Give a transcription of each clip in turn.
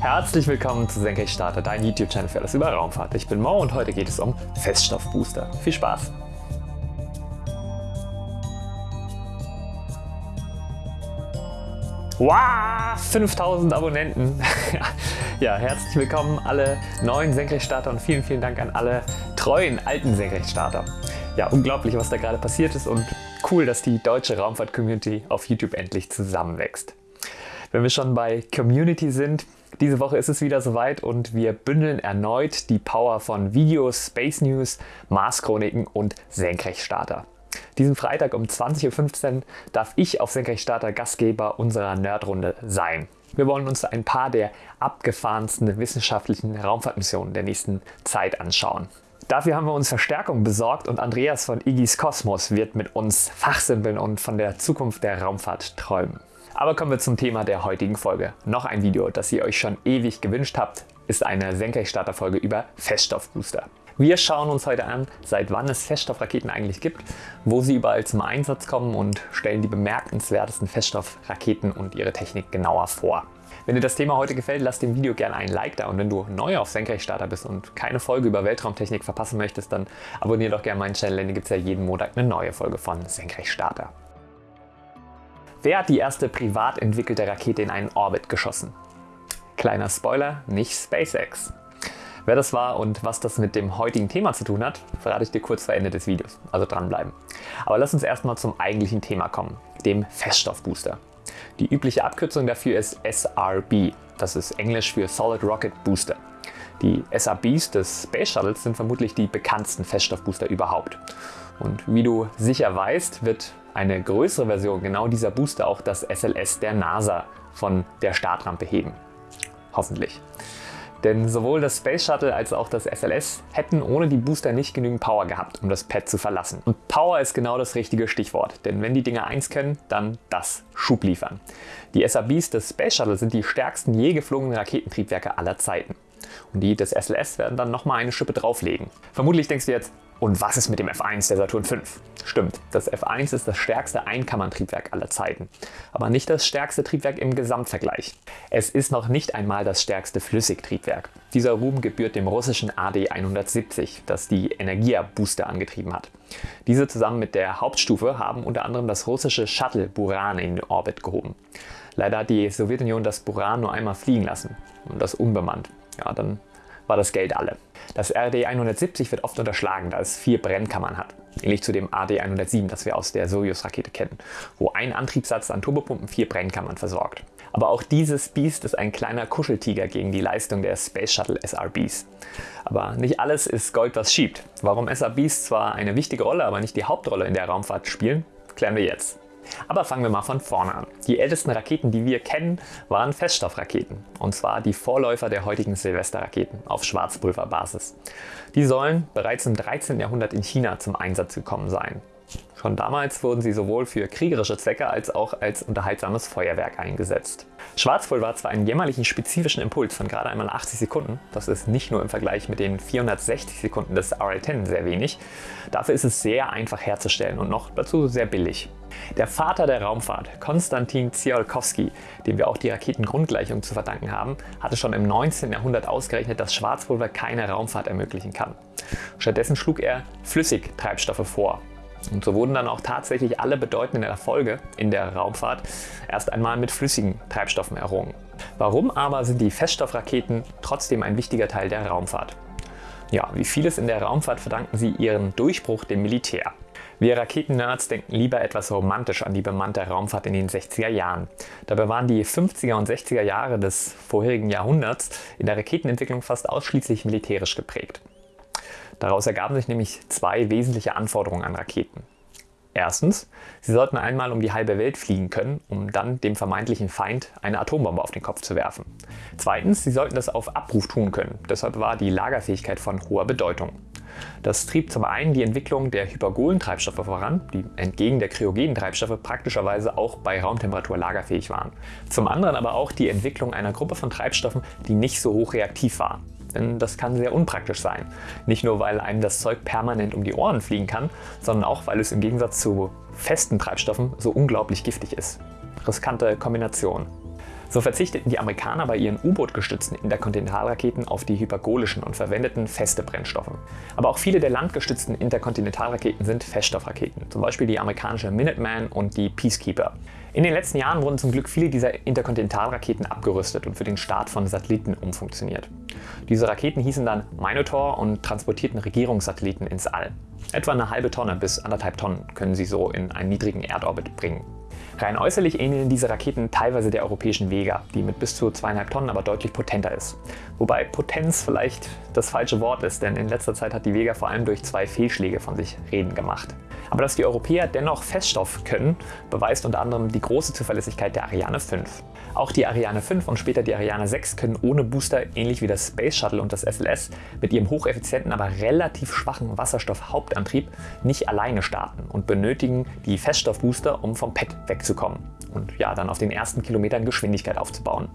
Herzlich willkommen zu Senkrechtstarter, dein YouTube-Channel für alles über Raumfahrt. Ich bin Mo und heute geht es um Feststoffbooster. Viel Spaß! Wow, 5000 Abonnenten! ja, herzlich willkommen alle neuen Senkrechtstarter und vielen, vielen Dank an alle treuen alten Senkrechtstarter. Ja, unglaublich, was da gerade passiert ist und cool, dass die deutsche Raumfahrt-Community auf YouTube endlich zusammenwächst. Wenn wir schon bei Community sind, diese Woche ist es wieder soweit und wir bündeln erneut die Power von Videos, Space News, Mars-Chroniken und Senkrechtstarter. Diesen Freitag um 20.15 Uhr darf ich auf Senkrechtstarter Gastgeber unserer Nerdrunde sein. Wir wollen uns ein paar der abgefahrensten wissenschaftlichen Raumfahrtmissionen der nächsten Zeit anschauen. Dafür haben wir uns Verstärkung besorgt und Andreas von Igis Kosmos wird mit uns fachsimpeln und von der Zukunft der Raumfahrt träumen. Aber kommen wir zum Thema der heutigen Folge. Noch ein Video, das ihr euch schon ewig gewünscht habt, ist eine Senkrechtstarter-Folge über Feststoffbooster. Wir schauen uns heute an, seit wann es Feststoffraketen eigentlich gibt, wo sie überall zum Einsatz kommen und stellen die bemerkenswertesten Feststoffraketen und ihre Technik genauer vor. Wenn dir das Thema heute gefällt, lass dem Video gerne einen Like da und wenn du neu auf Senkrechtstarter bist und keine Folge über Weltraumtechnik verpassen möchtest, dann abonniere doch gerne meinen Channel, denn hier gibt es ja jeden Monat eine neue Folge von Senkrechtstarter. Wer hat die erste privat entwickelte Rakete in einen Orbit geschossen? Kleiner Spoiler, nicht SpaceX. Wer das war und was das mit dem heutigen Thema zu tun hat, verrate ich dir kurz vor Ende des Videos, also dranbleiben. Aber lass uns erstmal zum eigentlichen Thema kommen, dem Feststoffbooster. Die übliche Abkürzung dafür ist SRB, das ist Englisch für Solid Rocket Booster. Die SRBs des Space Shuttles sind vermutlich die bekanntesten Feststoffbooster überhaupt. Und wie du sicher weißt, wird eine größere Version genau dieser Booster auch das SLS der NASA von der Startrampe heben. Hoffentlich. Denn sowohl das Space Shuttle als auch das SLS hätten ohne die Booster nicht genügend Power gehabt, um das Pad zu verlassen. Und Power ist genau das richtige Stichwort, denn wenn die Dinger eins können, dann das Schub liefern. Die SRBs des Space Shuttle sind die stärksten je geflogenen Raketentriebwerke aller Zeiten. Und die des SLS werden dann nochmal eine Schippe drauflegen. Vermutlich denkst du jetzt, und was ist mit dem F1 der Saturn V? Stimmt, das F1 ist das stärkste Einkammerntriebwerk aller Zeiten, aber nicht das stärkste Triebwerk im Gesamtvergleich. Es ist noch nicht einmal das stärkste Flüssigtriebwerk. Dieser Ruhm gebührt dem russischen AD-170, das die Energia-Booster angetrieben hat. Diese zusammen mit der Hauptstufe haben unter anderem das russische Shuttle Buran in den Orbit gehoben. Leider hat die Sowjetunion das Buran nur einmal fliegen lassen und das unbemannt. Ja, dann war das Geld alle. Das RD-170 wird oft unterschlagen, da es vier Brennkammern hat. Ähnlich zu dem AD-107, das wir aus der Soyuz-Rakete kennen, wo ein Antriebssatz an Turbopumpen vier Brennkammern versorgt. Aber auch dieses Biest ist ein kleiner Kuscheltiger gegen die Leistung der Space Shuttle SRBs. Aber nicht alles ist Gold, was schiebt. Warum SRBs zwar eine wichtige Rolle, aber nicht die Hauptrolle in der Raumfahrt spielen, klären wir jetzt. Aber fangen wir mal von vorne an. Die ältesten Raketen, die wir kennen, waren Feststoffraketen. Und zwar die Vorläufer der heutigen Silvesterraketen auf Schwarzpulverbasis. Die sollen bereits im 13. Jahrhundert in China zum Einsatz gekommen sein. Schon damals wurden sie sowohl für kriegerische Zwecke als auch als unterhaltsames Feuerwerk eingesetzt. Schwarzpulver hat zwar einen jämmerlichen spezifischen Impuls von gerade einmal 80 Sekunden, das ist nicht nur im Vergleich mit den 460 Sekunden des RL-10 sehr wenig, dafür ist es sehr einfach herzustellen und noch dazu sehr billig. Der Vater der Raumfahrt, Konstantin Tsiolkovsky, dem wir auch die Raketengrundgleichung zu verdanken haben, hatte schon im 19. Jahrhundert ausgerechnet, dass Schwarzpulver keine Raumfahrt ermöglichen kann. Stattdessen schlug er Flüssigtreibstoffe vor, und so wurden dann auch tatsächlich alle bedeutenden Erfolge in der Raumfahrt erst einmal mit flüssigen Treibstoffen errungen. Warum aber sind die Feststoffraketen trotzdem ein wichtiger Teil der Raumfahrt? Ja, wie vieles in der Raumfahrt verdanken sie ihren Durchbruch dem Militär. Wir Raketennerds denken lieber etwas romantisch an die bemannte Raumfahrt in den 60er Jahren. Dabei waren die 50er und 60er Jahre des vorherigen Jahrhunderts in der Raketenentwicklung fast ausschließlich militärisch geprägt. Daraus ergaben sich nämlich zwei wesentliche Anforderungen an Raketen. Erstens, sie sollten einmal um die halbe Welt fliegen können, um dann dem vermeintlichen Feind eine Atombombe auf den Kopf zu werfen. Zweitens, sie sollten das auf Abruf tun können, deshalb war die Lagerfähigkeit von hoher Bedeutung. Das trieb zum einen die Entwicklung der hypergolen Treibstoffe voran, die entgegen der kryogenen Treibstoffe praktischerweise auch bei Raumtemperatur lagerfähig waren. Zum anderen aber auch die Entwicklung einer Gruppe von Treibstoffen, die nicht so hoch reaktiv waren. Denn das kann sehr unpraktisch sein. Nicht nur, weil einem das Zeug permanent um die Ohren fliegen kann, sondern auch, weil es im Gegensatz zu festen Treibstoffen so unglaublich giftig ist. Riskante Kombination. So verzichteten die Amerikaner bei ihren U-Boot gestützten Interkontinentalraketen auf die hypergolischen und verwendeten feste Brennstoffe. Aber auch viele der landgestützten Interkontinentalraketen sind Feststoffraketen, zum Beispiel die amerikanische Minuteman und die Peacekeeper. In den letzten Jahren wurden zum Glück viele dieser Interkontinentalraketen abgerüstet und für den Start von Satelliten umfunktioniert. Diese Raketen hießen dann Minotaur und transportierten Regierungssatelliten ins All. Etwa eine halbe Tonne bis anderthalb Tonnen können sie so in einen niedrigen Erdorbit bringen. Rein äußerlich ähneln diese Raketen teilweise der europäischen Vega, die mit bis zu zweieinhalb Tonnen aber deutlich potenter ist. Wobei Potenz vielleicht das falsche Wort ist, denn in letzter Zeit hat die Vega vor allem durch zwei Fehlschläge von sich reden gemacht. Aber dass die Europäer dennoch Feststoff können, beweist unter anderem die große Zuverlässigkeit der Ariane 5. Auch die Ariane 5 und später die Ariane 6 können ohne Booster, ähnlich wie das Space Shuttle und das SLS, mit ihrem hocheffizienten, aber relativ schwachen Wasserstoff-Hauptantrieb nicht alleine starten und benötigen die Feststoffbooster, um vom Pad wegzukommen und ja, dann auf den ersten Kilometern Geschwindigkeit aufzubauen.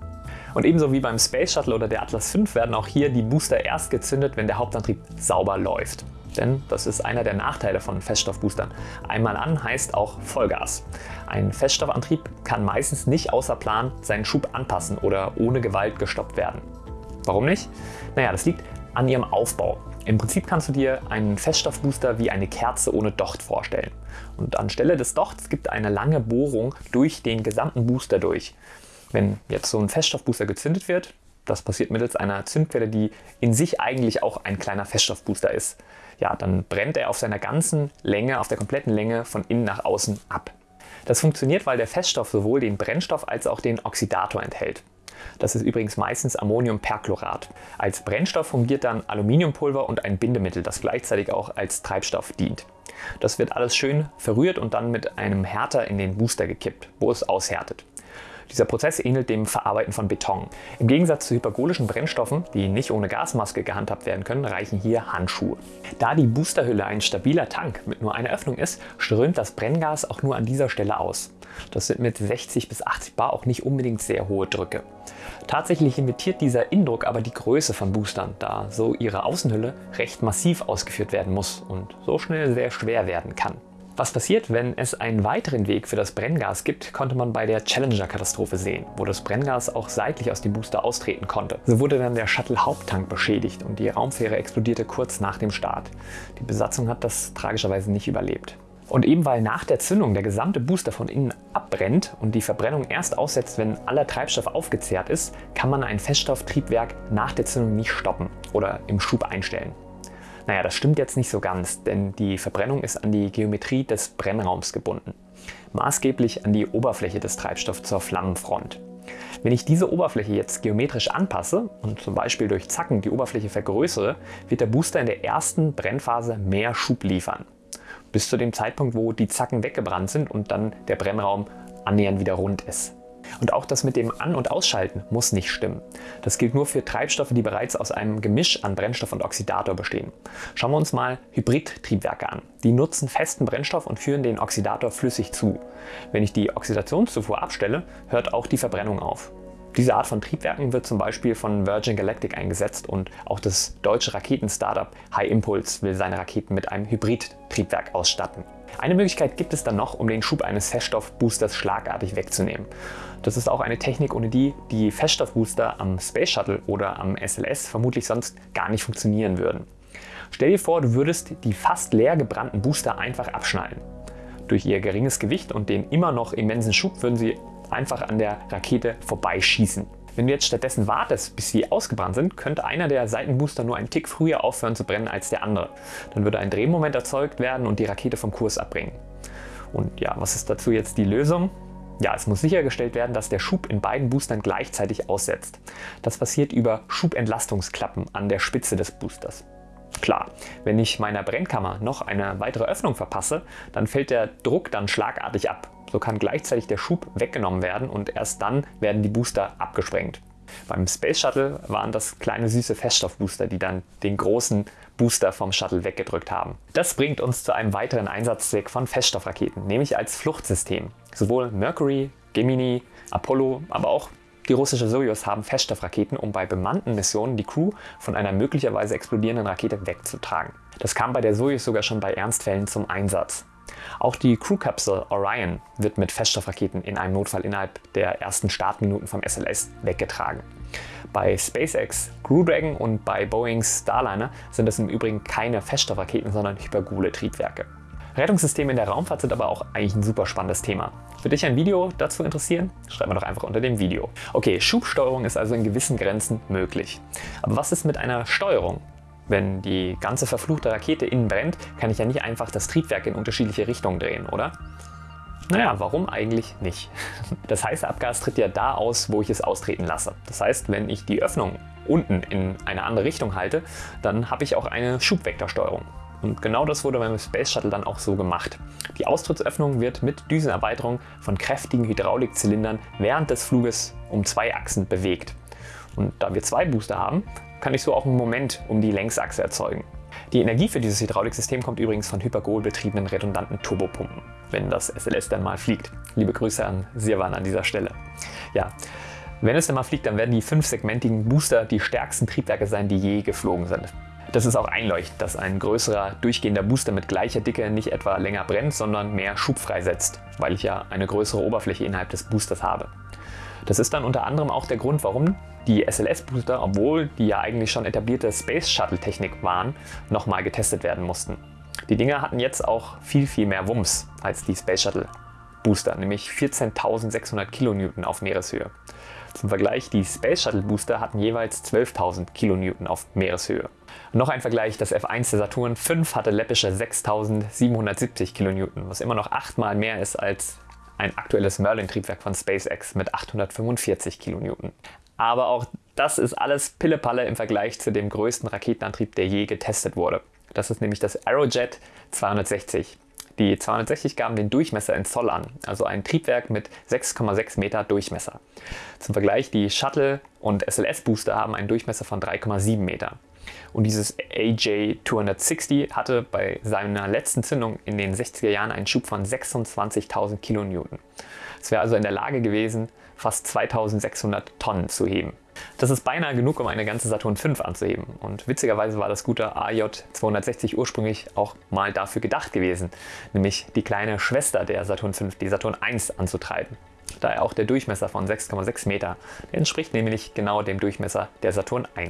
Und ebenso wie beim Space Shuttle oder der Atlas V werden auch hier die Booster erst gezündet, wenn der Hauptantrieb sauber läuft. Denn das ist einer der Nachteile von Feststoffboostern. Einmal an heißt auch Vollgas. Ein Feststoffantrieb kann meistens nicht außer Plan seinen Schub anpassen oder ohne Gewalt gestoppt werden. Warum nicht? Naja, das liegt an ihrem Aufbau. Im Prinzip kannst du dir einen Feststoffbooster wie eine Kerze ohne Docht vorstellen. Und anstelle des Dochts gibt eine lange Bohrung durch den gesamten Booster durch. Wenn jetzt so ein Feststoffbooster gezündet wird, das passiert mittels einer Zündquelle, die in sich eigentlich auch ein kleiner Feststoffbooster ist. Ja, dann brennt er auf seiner ganzen Länge, auf der kompletten Länge von innen nach außen ab. Das funktioniert, weil der Feststoff sowohl den Brennstoff als auch den Oxidator enthält. Das ist übrigens meistens Ammoniumperchlorat. Als Brennstoff fungiert dann Aluminiumpulver und ein Bindemittel, das gleichzeitig auch als Treibstoff dient. Das wird alles schön verrührt und dann mit einem Härter in den Booster gekippt, wo es aushärtet. Dieser Prozess ähnelt dem Verarbeiten von Beton. Im Gegensatz zu hypergolischen Brennstoffen, die nicht ohne Gasmaske gehandhabt werden können, reichen hier Handschuhe. Da die Boosterhülle ein stabiler Tank mit nur einer Öffnung ist, strömt das Brenngas auch nur an dieser Stelle aus. Das sind mit 60 bis 80 Bar auch nicht unbedingt sehr hohe Drücke. Tatsächlich limitiert dieser Indruck aber die Größe von Boostern, da so ihre Außenhülle recht massiv ausgeführt werden muss und so schnell sehr schwer werden kann. Was passiert, wenn es einen weiteren Weg für das Brenngas gibt, konnte man bei der Challenger-Katastrophe sehen, wo das Brenngas auch seitlich aus dem Booster austreten konnte. So wurde dann der Shuttle-Haupttank beschädigt und die Raumfähre explodierte kurz nach dem Start. Die Besatzung hat das tragischerweise nicht überlebt. Und eben weil nach der Zündung der gesamte Booster von innen abbrennt und die Verbrennung erst aussetzt, wenn aller Treibstoff aufgezehrt ist, kann man ein Feststofftriebwerk nach der Zündung nicht stoppen oder im Schub einstellen. Naja, das stimmt jetzt nicht so ganz, denn die Verbrennung ist an die Geometrie des Brennraums gebunden. Maßgeblich an die Oberfläche des Treibstoffs zur Flammenfront. Wenn ich diese Oberfläche jetzt geometrisch anpasse und zum Beispiel durch Zacken die Oberfläche vergrößere, wird der Booster in der ersten Brennphase mehr Schub liefern. Bis zu dem Zeitpunkt, wo die Zacken weggebrannt sind und dann der Brennraum annähernd wieder rund ist. Und auch das mit dem An- und Ausschalten muss nicht stimmen. Das gilt nur für Treibstoffe, die bereits aus einem Gemisch an Brennstoff und Oxidator bestehen. Schauen wir uns mal Hybridtriebwerke an. Die nutzen festen Brennstoff und führen den Oxidator flüssig zu. Wenn ich die Oxidationszufuhr abstelle, hört auch die Verbrennung auf. Diese Art von Triebwerken wird zum Beispiel von Virgin Galactic eingesetzt und auch das deutsche Raketen-Startup High Impulse will seine Raketen mit einem Hybrid-Triebwerk ausstatten. Eine Möglichkeit gibt es dann noch, um den Schub eines Feststoffboosters schlagartig wegzunehmen. Das ist auch eine Technik, ohne die die Feststoffbooster am Space Shuttle oder am SLS vermutlich sonst gar nicht funktionieren würden. Stell dir vor, du würdest die fast leer gebrannten Booster einfach abschneiden. Durch ihr geringes Gewicht und den immer noch immensen Schub würden sie einfach an der Rakete vorbeischießen. Wenn du jetzt stattdessen wartest, bis sie ausgebrannt sind, könnte einer der Seitenbooster nur einen Tick früher aufhören zu brennen als der andere. Dann würde ein Drehmoment erzeugt werden und die Rakete vom Kurs abbringen. Und ja, was ist dazu jetzt die Lösung? Ja, es muss sichergestellt werden, dass der Schub in beiden Boostern gleichzeitig aussetzt. Das passiert über Schubentlastungsklappen an der Spitze des Boosters. Klar, wenn ich meiner Brennkammer noch eine weitere Öffnung verpasse, dann fällt der Druck dann schlagartig ab. So kann gleichzeitig der Schub weggenommen werden und erst dann werden die Booster abgesprengt. Beim Space Shuttle waren das kleine süße Feststoffbooster, die dann den großen Booster vom Shuttle weggedrückt haben. Das bringt uns zu einem weiteren Einsatzzweck von Feststoffraketen, nämlich als Fluchtsystem. Sowohl Mercury, Gemini, Apollo, aber auch die russische Soyuz haben Feststoffraketen, um bei bemannten Missionen die Crew von einer möglicherweise explodierenden Rakete wegzutragen. Das kam bei der Soyuz sogar schon bei Ernstfällen zum Einsatz. Auch die Crew-Kapsel Orion wird mit Feststoffraketen in einem Notfall innerhalb der ersten Startminuten vom SLS weggetragen. Bei SpaceX Crew Dragon und bei Boeings Starliner sind es im Übrigen keine Feststoffraketen, sondern hypergole Triebwerke. Rettungssysteme in der Raumfahrt sind aber auch eigentlich ein super spannendes Thema. Würde dich ein Video dazu interessieren? Schreib mir doch einfach unter dem Video. Okay, Schubsteuerung ist also in gewissen Grenzen möglich. Aber was ist mit einer Steuerung? Wenn die ganze verfluchte Rakete innen brennt, kann ich ja nicht einfach das Triebwerk in unterschiedliche Richtungen drehen, oder? Naja, warum eigentlich nicht? Das heiße Abgas tritt ja da aus, wo ich es austreten lasse. Das heißt, wenn ich die Öffnung unten in eine andere Richtung halte, dann habe ich auch eine Schubvektorsteuerung. Und genau das wurde beim Space Shuttle dann auch so gemacht. Die Austrittsöffnung wird mit Düsenerweiterung von kräftigen Hydraulikzylindern während des Fluges um zwei Achsen bewegt. Und da wir zwei Booster haben, kann ich so auch einen Moment um die Längsachse erzeugen. Die Energie für dieses Hydrauliksystem kommt übrigens von Hypergol betriebenen redundanten Turbopumpen, wenn das SLS dann mal fliegt. Liebe Grüße an Sirwan an dieser Stelle. Ja, wenn es dann mal fliegt, dann werden die fünfsegmentigen Booster die stärksten Triebwerke sein, die je geflogen sind. Das ist auch einleuchtend, dass ein größerer durchgehender Booster mit gleicher Dicke nicht etwa länger brennt, sondern mehr Schub freisetzt, weil ich ja eine größere Oberfläche innerhalb des Boosters habe. Das ist dann unter anderem auch der Grund, warum die SLS-Booster, obwohl die ja eigentlich schon etablierte Space Shuttle-Technik waren, nochmal getestet werden mussten. Die Dinger hatten jetzt auch viel, viel mehr Wumms als die Space Shuttle Booster, nämlich 14.600 Kilonewton auf Meereshöhe. Zum Vergleich, die Space Shuttle Booster hatten jeweils 12.000 Kilonewton auf Meereshöhe. Noch ein Vergleich, das F1 der Saturn V hatte läppische 6.770 Kilonewton, was immer noch achtmal mehr ist als ein aktuelles Merlin-Triebwerk von SpaceX mit 845 Kilonewton. Aber auch das ist alles Pillepalle im Vergleich zu dem größten Raketenantrieb, der je getestet wurde. Das ist nämlich das Aerojet 260. Die 260 gaben den Durchmesser in Zoll an, also ein Triebwerk mit 6,6 Meter Durchmesser. Zum Vergleich, die Shuttle- und SLS-Booster haben einen Durchmesser von 3,7 Meter. Und dieses AJ260 hatte bei seiner letzten Zündung in den 60er Jahren einen Schub von 26.000 Kilonewton. Es wäre also in der Lage gewesen, fast 2600 Tonnen zu heben. Das ist beinahe genug, um eine ganze Saturn V anzuheben. Und witzigerweise war das gute AJ260 ursprünglich auch mal dafür gedacht gewesen, nämlich die kleine Schwester der Saturn V, die Saturn I, anzutreiben. Daher auch der Durchmesser von 6,6 Meter. Der entspricht nämlich genau dem Durchmesser der Saturn I.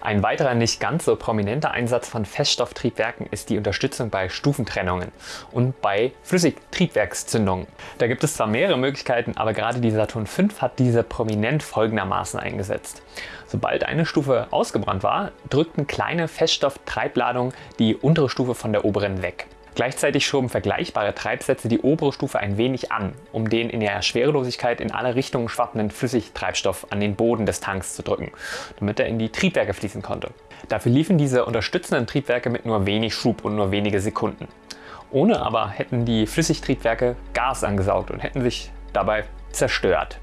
Ein weiterer nicht ganz so prominenter Einsatz von Feststofftriebwerken ist die Unterstützung bei Stufentrennungen und bei Flüssigtriebwerkszündungen. Da gibt es zwar mehrere Möglichkeiten, aber gerade die Saturn V hat diese prominent folgendermaßen eingesetzt. Sobald eine Stufe ausgebrannt war, drückten kleine Feststofftreibladungen die untere Stufe von der oberen weg. Gleichzeitig schoben vergleichbare Treibsätze die obere Stufe ein wenig an, um den in der Schwerelosigkeit in alle Richtungen schwappenden Flüssigtreibstoff an den Boden des Tanks zu drücken, damit er in die Triebwerke fließen konnte. Dafür liefen diese unterstützenden Triebwerke mit nur wenig Schub und nur wenige Sekunden. Ohne aber hätten die Flüssigtriebwerke Gas angesaugt und hätten sich dabei zerstört.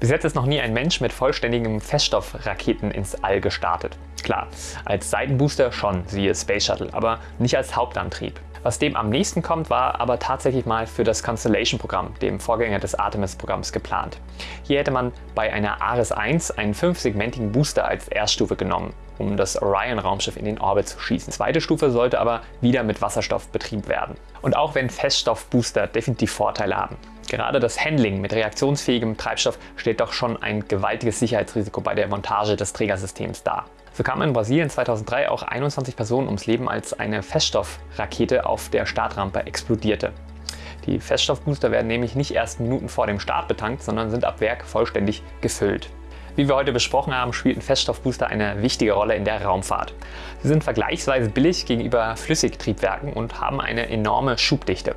Bis jetzt ist noch nie ein Mensch mit vollständigen Feststoffraketen ins All gestartet. Klar, als Seitenbooster schon, siehe Space Shuttle, aber nicht als Hauptantrieb. Was dem am nächsten kommt, war aber tatsächlich mal für das Constellation-Programm, dem Vorgänger des Artemis-Programms, geplant. Hier hätte man bei einer Ares 1 einen fünfsegmentigen Booster als Erststufe genommen, um das Orion-Raumschiff in den Orbit zu schießen. Zweite Stufe sollte aber wieder mit Wasserstoff betrieben werden. Und auch wenn Feststoffbooster definitiv Vorteile haben, Gerade das Handling mit reaktionsfähigem Treibstoff stellt doch schon ein gewaltiges Sicherheitsrisiko bei der Montage des Trägersystems dar. So kamen in Brasilien 2003 auch 21 Personen ums Leben, als eine Feststoffrakete auf der Startrampe explodierte. Die Feststoffbooster werden nämlich nicht erst Minuten vor dem Start betankt, sondern sind ab Werk vollständig gefüllt. Wie wir heute besprochen haben, spielten Feststoffbooster eine wichtige Rolle in der Raumfahrt. Sie sind vergleichsweise billig gegenüber Flüssigtriebwerken und haben eine enorme Schubdichte.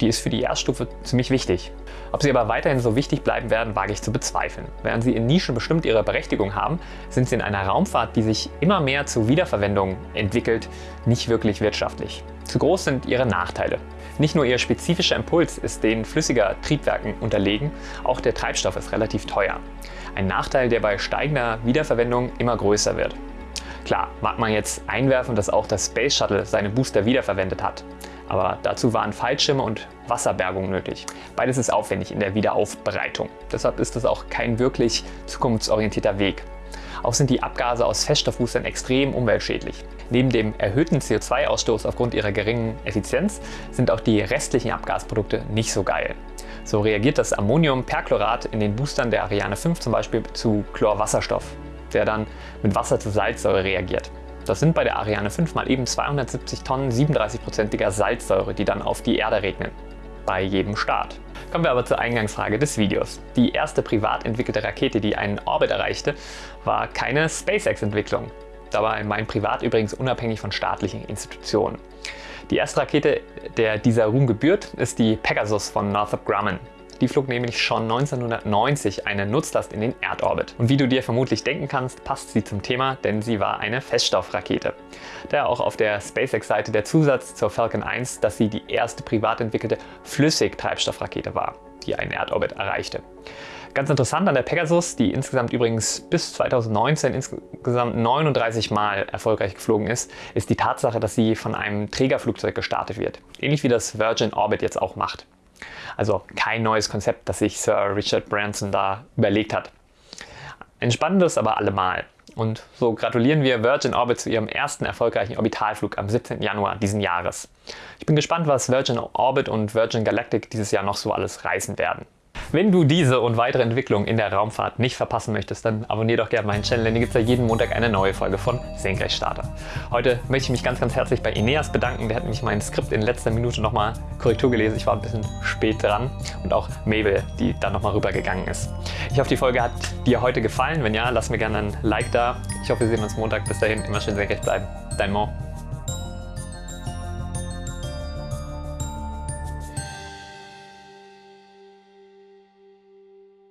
Die ist für die Erststufe ziemlich wichtig. Ob sie aber weiterhin so wichtig bleiben werden, wage ich zu bezweifeln. Während sie in Nischen bestimmt ihre Berechtigung haben, sind sie in einer Raumfahrt, die sich immer mehr zur Wiederverwendung entwickelt, nicht wirklich wirtschaftlich. Zu groß sind ihre Nachteile. Nicht nur ihr spezifischer Impuls ist den flüssiger Triebwerken unterlegen, auch der Treibstoff ist relativ teuer. Ein Nachteil, der bei steigender Wiederverwendung immer größer wird. Klar, mag man jetzt einwerfen, dass auch das Space Shuttle seine Booster wiederverwendet hat aber dazu waren Fallschirme und Wasserbergung nötig. Beides ist aufwendig in der Wiederaufbereitung. Deshalb ist es auch kein wirklich zukunftsorientierter Weg. Auch sind die Abgase aus Feststoffboostern extrem umweltschädlich. Neben dem erhöhten CO2-Ausstoß aufgrund ihrer geringen Effizienz sind auch die restlichen Abgasprodukte nicht so geil. So reagiert das Ammoniumperchlorat in den Boostern der Ariane 5 zum Beispiel zu Chlorwasserstoff, der dann mit Wasser zu Salzsäure reagiert. Das sind bei der Ariane 5 mal eben 270 Tonnen 37%iger Salzsäure, die dann auf die Erde regnen. Bei jedem Start. Kommen wir aber zur Eingangsfrage des Videos. Die erste privat entwickelte Rakete, die einen Orbit erreichte, war keine SpaceX-Entwicklung. Dabei mein Privat übrigens unabhängig von staatlichen Institutionen. Die erste Rakete, der dieser Ruhm gebührt, ist die Pegasus von Northrop Grumman. Die flog nämlich schon 1990 eine Nutzlast in den Erdorbit. Und wie du dir vermutlich denken kannst, passt sie zum Thema, denn sie war eine Feststoffrakete. Daher auch auf der SpaceX-Seite der Zusatz zur Falcon 1, dass sie die erste privat entwickelte Flüssigtreibstoffrakete war, die einen Erdorbit erreichte. Ganz interessant an der Pegasus, die insgesamt übrigens bis 2019 insgesamt 39 Mal erfolgreich geflogen ist, ist die Tatsache, dass sie von einem Trägerflugzeug gestartet wird. Ähnlich wie das Virgin Orbit jetzt auch macht. Also kein neues Konzept, das sich Sir Richard Branson da überlegt hat. Ein spannendes aber allemal. Und so gratulieren wir Virgin Orbit zu ihrem ersten erfolgreichen Orbitalflug am 17. Januar diesen Jahres. Ich bin gespannt, was Virgin Orbit und Virgin Galactic dieses Jahr noch so alles reißen werden. Wenn du diese und weitere Entwicklungen in der Raumfahrt nicht verpassen möchtest, dann abonniere doch gerne meinen Channel, denn hier gibt es ja jeden Montag eine neue Folge von Senkrechtstarter. Heute möchte ich mich ganz, ganz herzlich bei Ineas bedanken. Der hat nämlich mein Skript in letzter Minute nochmal Korrektur gelesen. Ich war ein bisschen spät dran. Und auch Mabel, die dann nochmal rübergegangen ist. Ich hoffe, die Folge hat dir heute gefallen. Wenn ja, lass mir gerne ein Like da. Ich hoffe, wir sehen uns Montag. Bis dahin, immer schön senkrecht bleiben. Dein Mo.